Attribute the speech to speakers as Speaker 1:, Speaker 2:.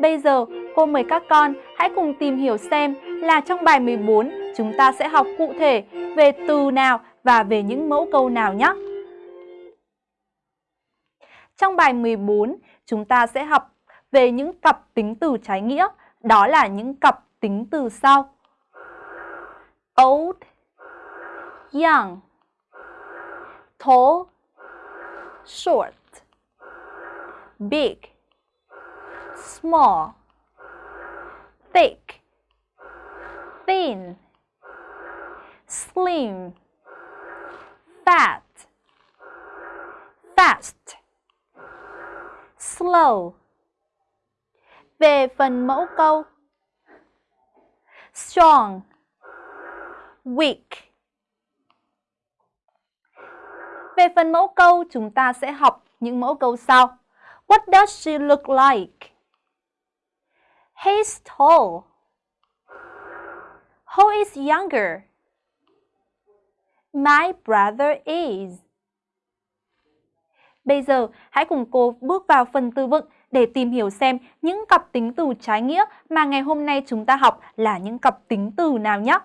Speaker 1: Bây giờ, cô mời các con hãy cùng tìm hiểu xem là trong bài 14 chúng ta sẽ học cụ thể về từ nào và về những mẫu câu nào nhé. Trong bài 14, chúng ta sẽ học về những cặp tính từ trái nghĩa, đó là những cặp tính từ sau. Old, young, tall, short, big, small, thick, thin, slim, fat, fast, slow. Về phần mẫu câu strong, weak. Về phần mẫu câu, chúng ta sẽ học những mẫu câu sau. What does she look like? He's tall. Who is younger? My brother is. Bây giờ, hãy cùng cô bước vào phần từ vựng để tìm hiểu xem những cặp tính từ trái nghĩa mà ngày hôm nay chúng ta học là những cặp tính từ nào nhé.